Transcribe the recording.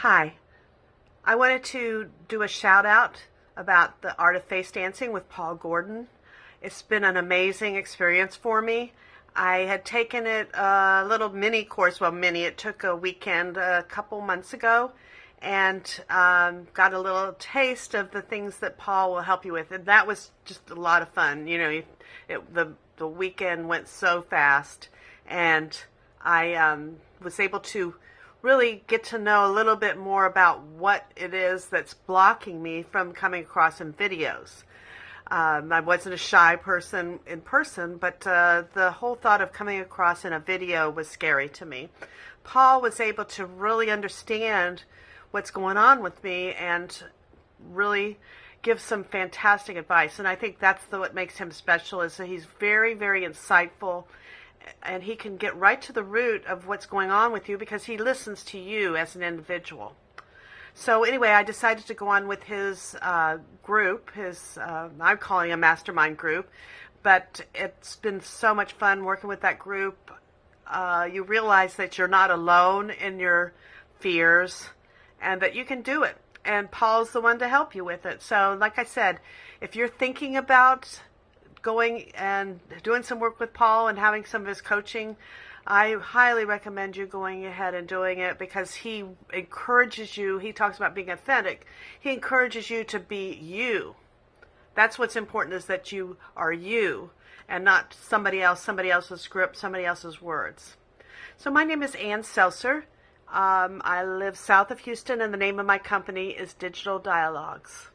Hi. I wanted to do a shout out about the Art of Face Dancing with Paul Gordon. It's been an amazing experience for me. I had taken it a little mini course, well, mini, it took a weekend a couple months ago, and um, got a little taste of the things that Paul will help you with. And that was just a lot of fun. You know, it, the, the weekend went so fast, and I um, was able to really get to know a little bit more about what it is that's blocking me from coming across in videos. Um, I wasn't a shy person in person, but uh, the whole thought of coming across in a video was scary to me. Paul was able to really understand what's going on with me and really give some fantastic advice. And I think that's the, what makes him special is that he's very, very insightful and he can get right to the root of what's going on with you because he listens to you as an individual. So anyway, I decided to go on with his uh, group. His uh, I'm calling a mastermind group, but it's been so much fun working with that group. Uh, you realize that you're not alone in your fears, and that you can do it. And Paul's the one to help you with it. So, like I said, if you're thinking about going and doing some work with Paul and having some of his coaching, I highly recommend you going ahead and doing it because he encourages you. He talks about being authentic. He encourages you to be you. That's what's important is that you are you and not somebody else, somebody else's script, somebody else's words. So my name is Ann Seltzer. Um, I live south of Houston and the name of my company is Digital Dialogues.